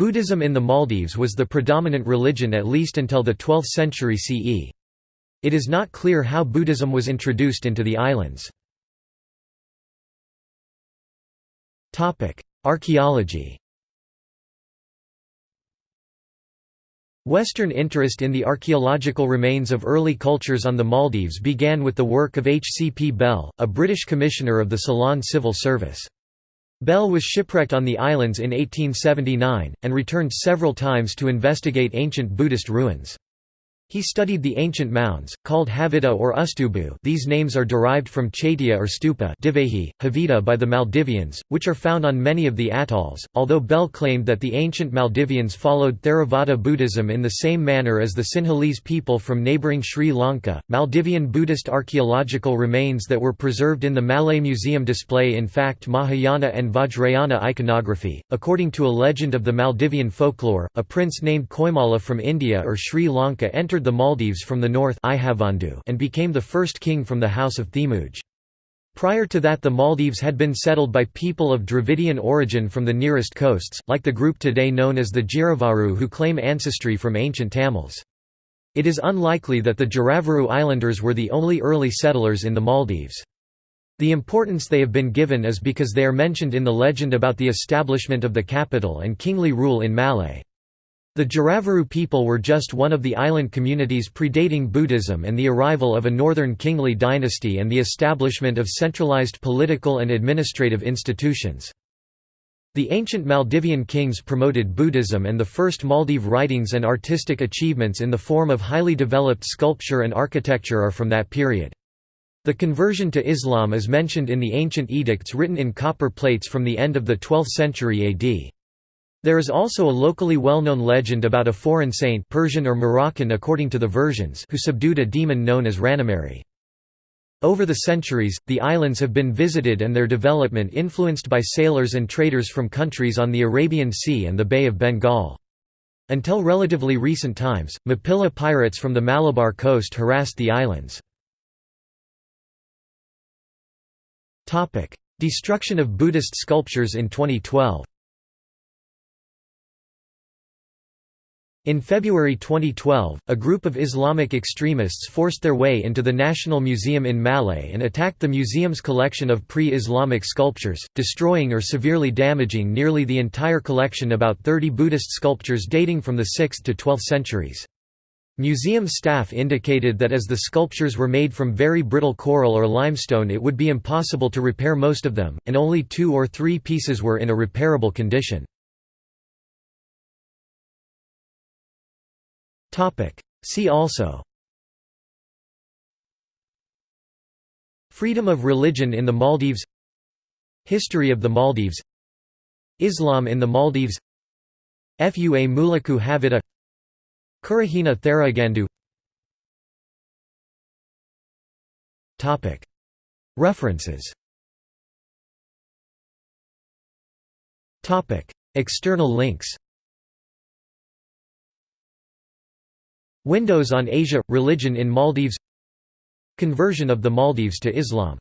Buddhism in the Maldives was the predominant religion at least until the 12th century CE. It is not clear how Buddhism was introduced into the islands. Archaeology Western interest in the archaeological remains of early cultures on the Maldives began with the work of H. C. P. Bell, a British commissioner of the Ceylon Civil Service. Bell was shipwrecked on the islands in 1879, and returned several times to investigate ancient Buddhist ruins. He studied the ancient mounds, called Havita or Ustubu these names are derived from Chaitya or Stupa Divehi, Havita by the Maldivians, which are found on many of the atolls, although Bell claimed that the ancient Maldivians followed Theravada Buddhism in the same manner as the Sinhalese people from neighbouring Sri Lanka. Maldivian Buddhist archaeological remains that were preserved in the Malé Museum display in fact Mahayana and Vajrayana iconography. According to a legend of the Maldivian folklore, a prince named Koimala from India or Sri Lanka entered the Maldives from the north and became the first king from the House of Theemuge. Prior to that the Maldives had been settled by people of Dravidian origin from the nearest coasts, like the group today known as the Giraavaru who claim ancestry from ancient Tamils. It is unlikely that the Giraavaru Islanders were the only early settlers in the Maldives. The importance they have been given is because they are mentioned in the legend about the establishment of the capital and kingly rule in Malé. The Giraavaru people were just one of the island communities predating Buddhism and the arrival of a northern kingly dynasty and the establishment of centralized political and administrative institutions. The ancient Maldivian kings promoted Buddhism and the first Maldive writings and artistic achievements in the form of highly developed sculpture and architecture are from that period. The conversion to Islam is mentioned in the ancient edicts written in copper plates from the end of the 12th century AD. There is also a locally well-known legend about a foreign saint Persian or Moroccan according to the versions who subdued a demon known as Ranamari. Over the centuries, the islands have been visited and their development influenced by sailors and traders from countries on the Arabian Sea and the Bay of Bengal. Until relatively recent times, Mappila pirates from the Malabar coast harassed the islands. Destruction of Buddhist sculptures in 2012 In February 2012, a group of Islamic extremists forced their way into the National Museum in Malé and attacked the museum's collection of pre-Islamic sculptures, destroying or severely damaging nearly the entire collection about 30 Buddhist sculptures dating from the 6th to 12th centuries. Museum staff indicated that as the sculptures were made from very brittle coral or limestone it would be impossible to repair most of them, and only two or three pieces were in a repairable condition. See also. Freedom of religion in the Maldives. History of the Maldives. Islam in the Maldives. Fua Mulaku Havita Kurahina Theragandu. References. External links Windows on Asia – Religion in Maldives. Conversion of the Maldives to Islam